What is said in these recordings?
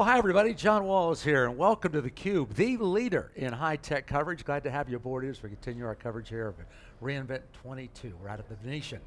Well, hi everybody, John Walls here, and welcome to theCUBE, the leader in high-tech coverage. Glad to have you aboard as we continue our coverage here of reInvent 22. We're out at the Venetian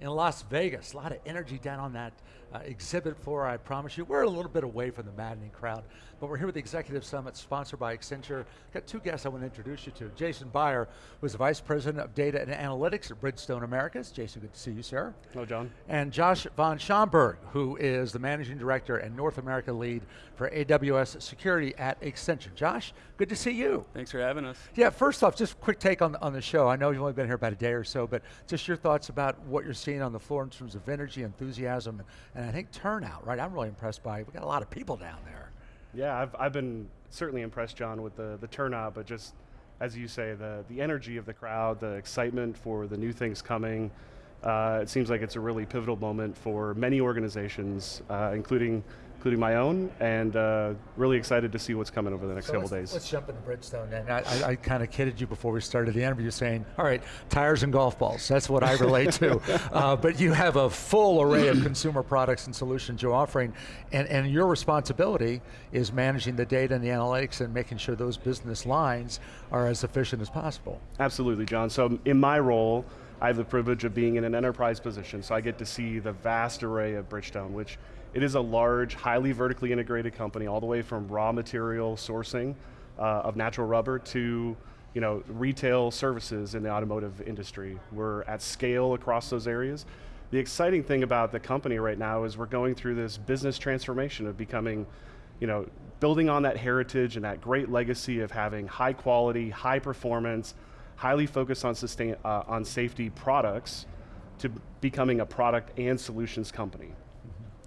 in Las Vegas. A lot of energy down on that uh, exhibit floor, I promise you. We're a little bit away from the maddening crowd, but we're here with the Executive Summit sponsored by Accenture. Got two guests I want to introduce you to. Jason Beyer, who's the Vice President of Data and Analytics at Bridgestone Americas. Jason, good to see you, sir. Hello, John. And Josh von Schaumburg, who is the Managing Director and North America Lead for AWS Security at Accenture. Josh, good to see you. Thanks for having us. Yeah, first off, just a quick take on, on the show. I know you've only been here about a day or so, but just your thoughts about what you're seeing on the floor in terms of energy, enthusiasm, and, I think turnout, right? I'm really impressed by, we got a lot of people down there. Yeah, I've, I've been certainly impressed, John, with the, the turnout, but just, as you say, the, the energy of the crowd, the excitement for the new things coming. Uh, it seems like it's a really pivotal moment for many organizations, uh, including including my own, and uh, really excited to see what's coming over the next so couple days. Let's jump into Bridgestone then. I, I, I kind of kidded you before we started the interview saying, all right, tires and golf balls, that's what I relate to. Uh, but you have a full array of consumer products and solutions you're offering, and, and your responsibility is managing the data and the analytics and making sure those business lines are as efficient as possible. Absolutely, John. So in my role, I have the privilege of being in an enterprise position, so I get to see the vast array of Bridgestone, which it is a large, highly vertically integrated company, all the way from raw material sourcing uh, of natural rubber to you know, retail services in the automotive industry. We're at scale across those areas. The exciting thing about the company right now is we're going through this business transformation of becoming, you know, building on that heritage and that great legacy of having high quality, high performance, highly focused on, sustain, uh, on safety products to becoming a product and solutions company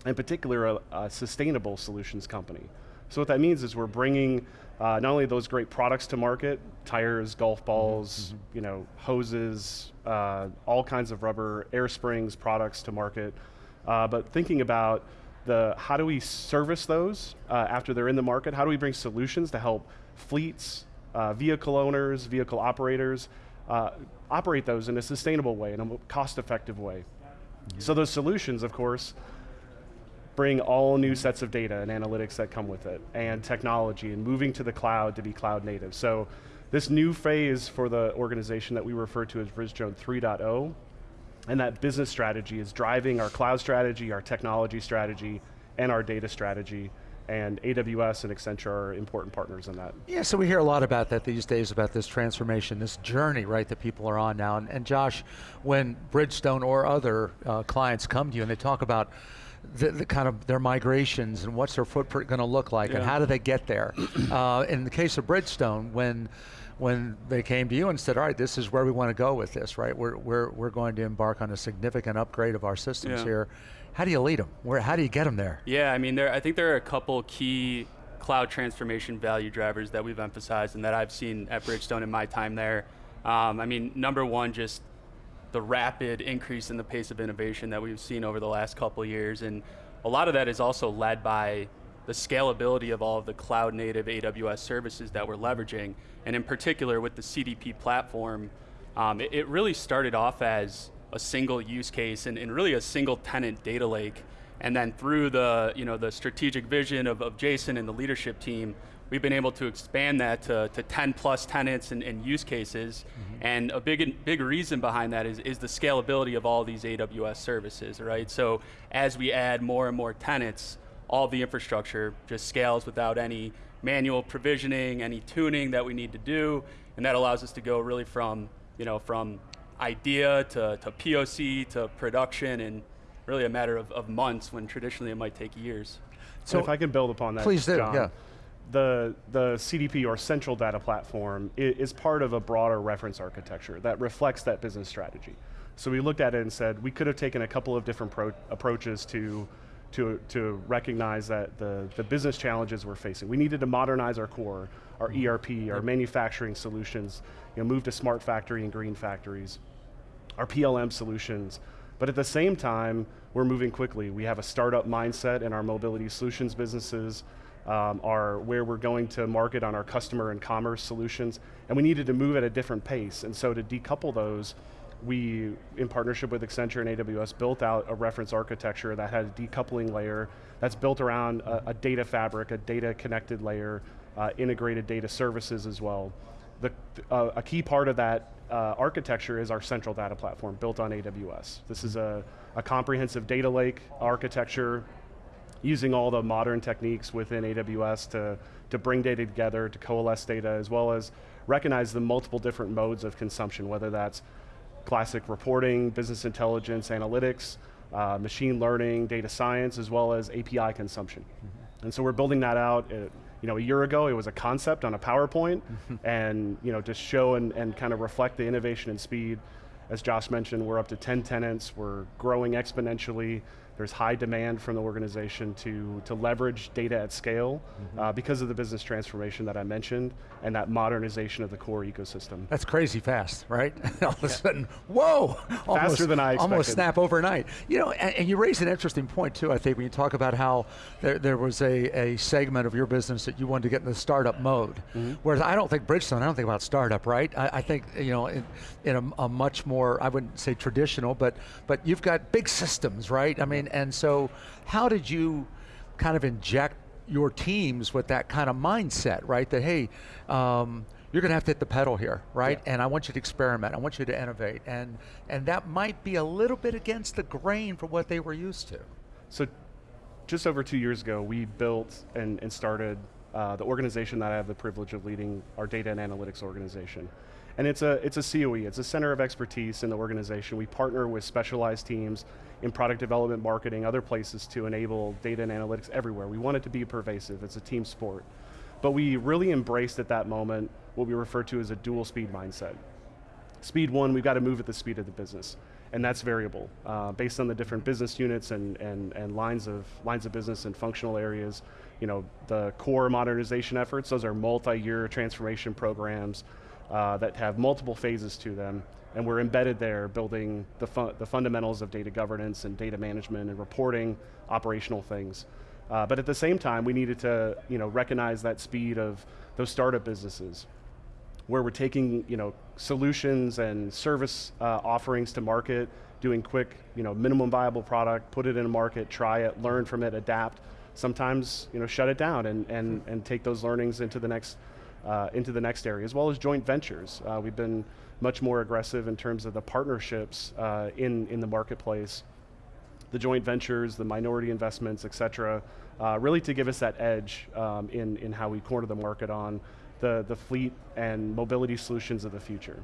in particular a, a, sustainable solutions company. So what that means is we're bringing uh, not only those great products to market, tires, golf balls, mm -hmm. you know, hoses, uh, all kinds of rubber, air springs products to market, uh, but thinking about the how do we service those uh, after they're in the market, how do we bring solutions to help fleets, uh, vehicle owners, vehicle operators, uh, operate those in a sustainable way, in a cost-effective way. Yeah. So those solutions, of course, bring all new sets of data and analytics that come with it, and technology, and moving to the cloud to be cloud native. So this new phase for the organization that we refer to as Bridgestone 3.0, and that business strategy is driving our cloud strategy, our technology strategy, and our data strategy, and AWS and Accenture are important partners in that. Yeah, so we hear a lot about that these days, about this transformation, this journey, right, that people are on now. And, and Josh, when Bridgestone or other uh, clients come to you and they talk about the, the, kind of their migrations and what's their footprint going to look like yeah. and how do they get there. uh, in the case of Bridgestone, when when they came to you and said, all right, this is where we want to go with this, right? We're, we're, we're going to embark on a significant upgrade of our systems yeah. here. How do you lead them? Where, how do you get them there? Yeah, I mean, there, I think there are a couple key cloud transformation value drivers that we've emphasized and that I've seen at Bridgestone in my time there. Um, I mean, number one, just the rapid increase in the pace of innovation that we've seen over the last couple years. And a lot of that is also led by the scalability of all of the cloud native AWS services that we're leveraging. And in particular with the CDP platform, um, it, it, really started off as a single use case and, and, really a single tenant data lake. And then through the, you know, the strategic vision of, of Jason and the leadership team, we've been able to expand that to, to 10 plus tenants and, and use cases. Mm -hmm. And a big, big reason behind that is, is the scalability of all these AWS services, right? So as we add more and more tenants, all the infrastructure just scales without any manual provisioning, any tuning that we need to do, and that allows us to go really from, you know, from idea to, to POC to production in really a matter of, of months when traditionally it might take years. So and if I can build upon that, please do, John, yeah the, the CDP or central data platform is part of a broader reference architecture that reflects that business strategy. So we looked at it and said we could have taken a couple of different approaches to, to, to recognize that the, the business challenges we're facing. We needed to modernize our core, our mm-hmm. ERP, our manufacturing solutions, you know, move to smart factory and green factories, our PLM solutions, but at the same time, we're moving quickly. We have a startup mindset in our mobility solutions businesses, um, are where we're going to market on our customer and commerce solutions, and we needed to move at a different pace, and so to decouple those, we, in partnership with Accenture and AWS, built out a reference architecture that had a decoupling layer that's built around a, a data fabric, a data connected layer, uh, integrated data services as well. The, uh, a key part of that uh, architecture is our central data platform built on AWS. This is a, a comprehensive data lake architecture using all the modern techniques within AWS to, to bring data together, to coalesce data, as well as recognize the multiple different modes of consumption, whether that's classic reporting, business intelligence, analytics, uh, machine learning, data science, as well as API consumption. Mm -hmm. And so we're building that out. It, you know, a year ago it was a concept on a PowerPoint, and you know, to show and, and kind of reflect the innovation and speed. As Josh mentioned, we're up to 10 tenants, we're growing exponentially. There's high demand from the organization to, to leverage data at scale mm -hmm. uh, because of the business transformation that I mentioned and that modernization of the core ecosystem. That's crazy fast, right? All of a sudden, whoa! Faster almost, than I expected. Almost snap overnight. You know, and, and, you raise an interesting point too, I think, when you talk about how there, there was a, a segment of your business that you wanted to get in the startup mode. Mm -hmm. Whereas I don't think Bridgestone, I don't think about startup, right? I, I think, you know, in, in a, a much more, I wouldn't say traditional, but, but you've got big systems, right? I mean, and so how did you kind of inject your teams with that kind of mindset, right? That, hey, um, you're going to have to hit the pedal here, right? Yeah. And I want you to experiment. I want you to innovate. And, and that might be a little bit against the grain for what they were used to. So just over two years ago, we built and, and started uh, the organization that I have the privilege of leading, our data and analytics organization. And it's a, it's a COE, it's a center of expertise in the organization. We partner with specialized teams in product development, marketing, other places to enable data and analytics everywhere. We want it to be pervasive, it's a team sport. But we really embraced at that moment what we refer to as a dual speed mindset. Speed one, we've got to move at the speed of the business. And that's variable, uh, based on the different business units and, and, and lines, of, lines of business and functional areas. You know, the core modernization efforts, those are multi-year transformation programs uh, that have multiple phases to them and we're embedded there building the, the fundamentals of data governance and data management and reporting, operational things. Uh, but at the same time, we needed to you know, recognize that speed of those startup businesses where we're taking you know, solutions and service uh, offerings to market, doing quick, you know, minimum viable product, put it in a market, try it, learn from it, adapt. Sometimes you know, shut it down and, and, and take those learnings into the next uh, into the next area, as well as joint ventures. Uh, we've been much more aggressive in terms of the partnerships uh, in, in the marketplace, the joint ventures, the minority investments, et cetera, uh, really to give us that edge um, in, in how we corner the market on the, the fleet and mobility solutions of the future.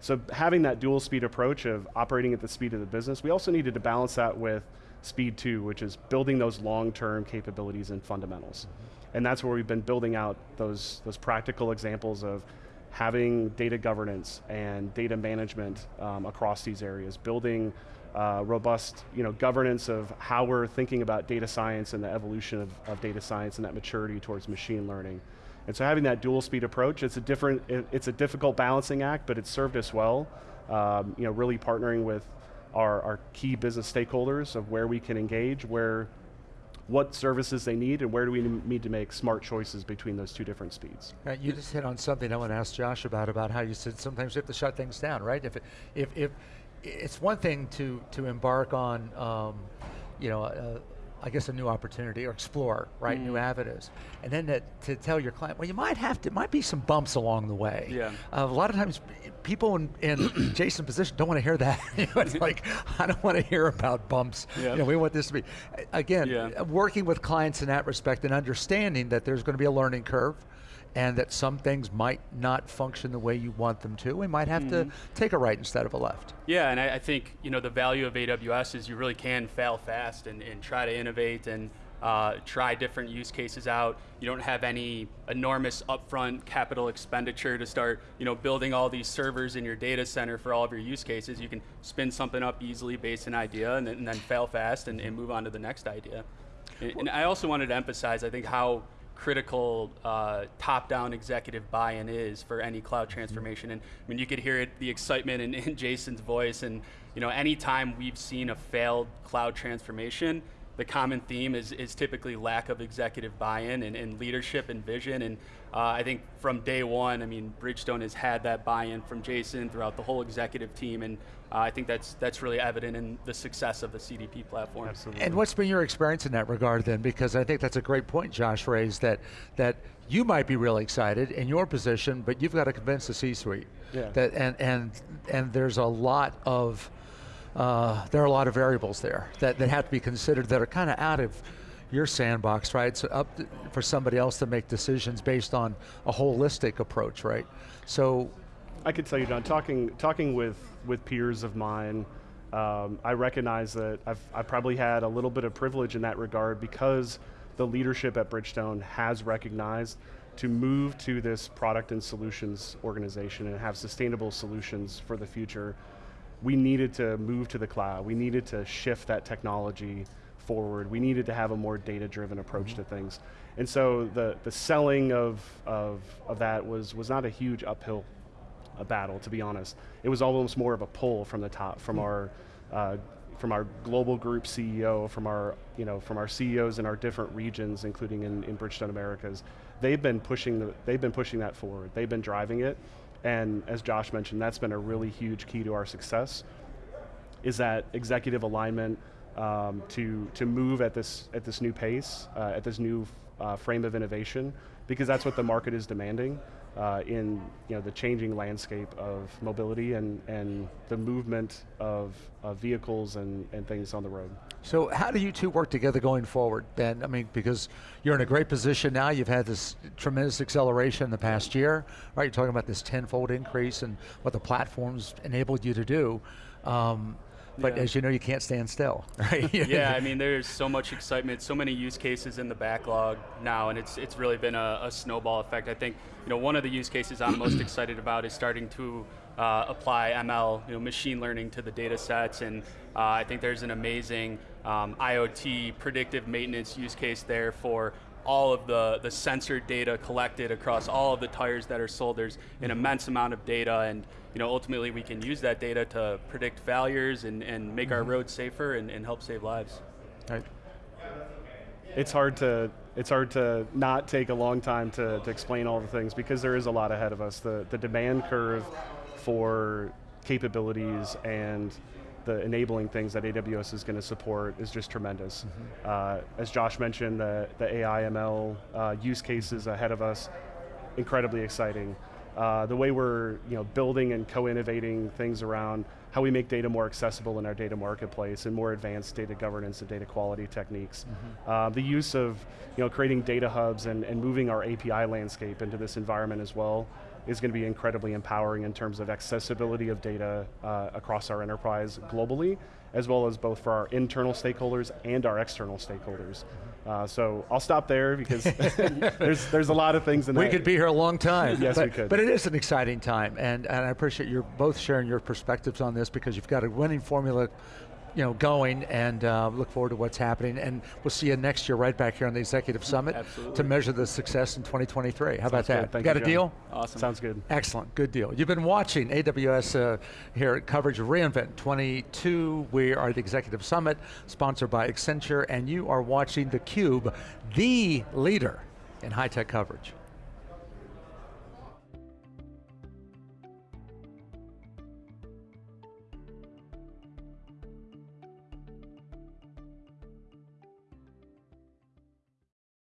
So having that dual speed approach of operating at the speed of the business, we also needed to balance that with speed two, which is building those long-term capabilities and fundamentals. And that's where we've been building out those, those practical examples of having data governance and data management um, across these areas, building uh, robust you know, governance of how we're thinking about data science and the evolution of, of, data science and that maturity towards machine learning. And so having that dual speed approach, it's a different, it, it's a difficult balancing act, but it's served us well. Um, you know, really partnering with our, our key business stakeholders of where we can engage, where what services they need and where do we need to make smart choices between those two different speeds. Right, you just hit on something I want to ask Josh about, about how you said sometimes you have to shut things down, right? If, it, if, if it's one thing to, to embark on, um, you know, uh, I guess a new opportunity or explore, right, mm. new avenues. And then to, to, tell your client, well, you might have to, might be some bumps along the way. Yeah. Uh, a lot of times people in, in Jason's position don't want to hear that. it's like, I don't want to hear about bumps. Yeah. You know, we want this to be, again, yeah. working with clients in that respect and understanding that there's going to be a learning curve and that some things might not function the way you want them to. We might have mm -hmm. to mm-hmm. take a right instead of a left. Yeah, and I, I, think you know the value of AWS is you really can fail fast and, and try to innovate and uh, try different use cases out. You don't have any enormous upfront capital expenditure to start you know, building all these servers in your data center for all of your use cases. You can spin something up easily based on idea and then, and then fail fast and, and, move on to the next idea. And, and I also wanted to emphasize, I think, how critical uh, top-down executive buy-in is for any cloud transformation. And I mean, you could hear it, the excitement in, in Jason's voice. And you know, anytime we've seen a failed cloud transformation, the common theme is, is typically lack of executive buy-in and, and leadership and vision. And uh, I think from day one, I mean, Bridgestone has had that buy-in from Jason throughout the whole executive team, and uh, I think that's that's really evident in the success of the CDP platform. Absolutely. And what's been your experience in that regard then? Because I think that's a great point Josh raised, that, that you might be really excited in your position, but you've got to convince the C-suite. Yeah. That, and, and, and there's a lot of, uh, there are a lot of variables there that, that have to be considered that are kind of out of your sandbox, right? So up to, for somebody else to make decisions based on a holistic approach, right? So I could tell you, John, talking talking with with peers of mine, um, I recognize that I've I probably had a little bit of privilege in that regard because the leadership at Bridgestone has recognized to move to this product and solutions organization and have sustainable solutions for the future. We needed to move to the cloud. We needed to shift that technology forward. We needed to have a more data-driven approach to mm-hmm. things. And so the, the selling of, of, of that was, was not a huge uphill a battle, to be honest. It was almost more of a pull from the top, from mm-hmm. our uh, from our global group CEO, from our you know from our CEOs in our different regions, including in, in Bridgestone Americas. They've been pushing the, they've been pushing that forward. They've been driving it, and as Josh mentioned, that's been a really huge key to our success. Is that executive alignment um, to to move at this at this new pace, uh, at this new uh, frame of innovation, because that's what the market is demanding uh, in you know, the changing landscape of mobility and, and the movement of, of vehicles and, and things on the road. So how do you two work together going forward, Ben? I mean, because you're in a great position now, you've had this tremendous acceleration in the past year, right? You're talking about this tenfold increase and what the platforms enabled you to do. Um, but Yeah. as you know, you can't stand still, right? yeah, I mean, there's so much excitement, so many use cases in the backlog now, and it's it's really been a, a snowball effect. I think you know one of the use cases I'm most excited about is starting to uh, apply ML, you know, machine learning to the data sets, and uh, I think there's an amazing um, IoT predictive maintenance use case there for all of the, the sensor data collected across all of the tires that are sold. There's an immense amount of data and you know, ultimately we can use that data to predict failures and, and make our mm-hmm. roads safer and, and help save lives. Right. It's hard to it's hard to not take a long time to, to explain all the things because there is a lot ahead of us. The the demand curve for capabilities and the enabling things that AWS is going to support is just tremendous. Uh, as Josh mentioned, the, the AI ML uh, use cases ahead of us, incredibly exciting. Uh, the way we're you know, building and co-innovating things around how we make data more accessible in our data marketplace and more advanced data governance and data quality techniques. Uh, the use of you know, creating data hubs and, and moving our API landscape into this environment as well is going to be incredibly empowering in terms of accessibility of data uh, across our enterprise globally, as well as both for our internal stakeholders and our external stakeholders. Uh, so I'll stop there because there's, there's a lot of things in We that. could be here a long time. Yes, but, we could. But it is an exciting time, and, and I appreciate you both sharing your perspectives on this because you've got a winning formula you know, going and uh, look forward to what's happening. And we'll see you next year right back here on the Executive Summit Absolutely. to measure the success in 2023. How about good. that? Thank got you, a John. deal? Awesome. Sounds good. Excellent, good deal. You've been watching AWS uh, here at coverage of reInvent 22. We are at the Executive Summit, sponsored by Accenture, and you are watching theCUBE, the leader in high-tech coverage.